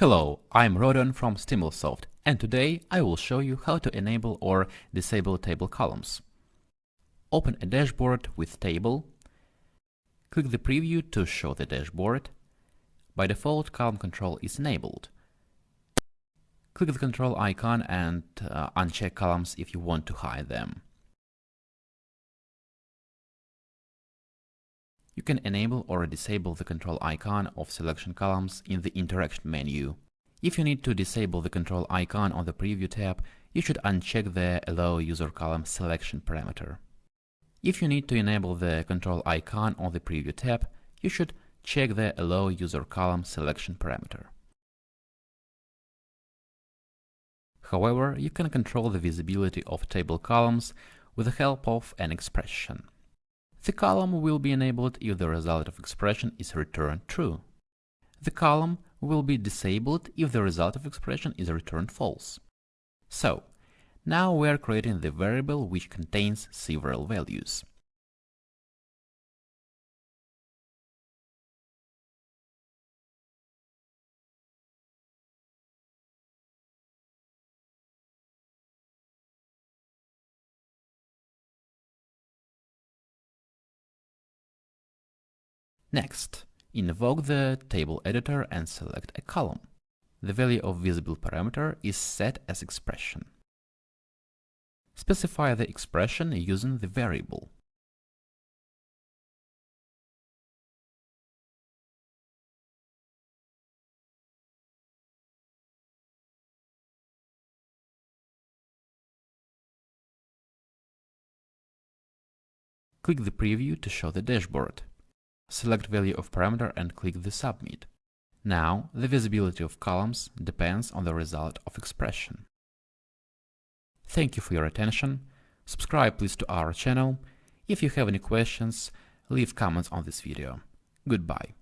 Hello, I'm Rodon from Stimulsoft and today I will show you how to enable or disable table columns. Open a dashboard with table, click the preview to show the dashboard. By default, column control is enabled. Click the control icon and uh, uncheck columns if you want to hide them. You can enable or disable the control icon of selection columns in the interaction menu. If you need to disable the control icon on the preview tab, you should uncheck the Allow User Column selection parameter. If you need to enable the control icon on the preview tab, you should check the Allow User Column selection parameter. However, you can control the visibility of table columns with the help of an expression. The column will be enabled if the result of expression is returned true. The column will be disabled if the result of expression is returned false. So, now we are creating the variable which contains several values. Next, invoke the table editor and select a column. The value of visible parameter is set as expression. Specify the expression using the variable. Click the preview to show the dashboard. Select value of parameter and click the Submit. Now, the visibility of columns depends on the result of expression. Thank you for your attention. Subscribe please to our channel. If you have any questions, leave comments on this video. Goodbye.